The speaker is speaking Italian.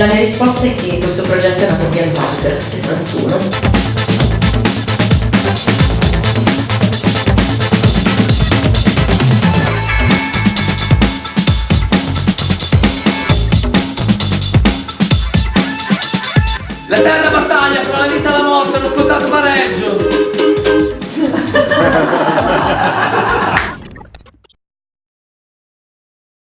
La mia risposta è che questo progetto è nato ambientato per 61. La tarda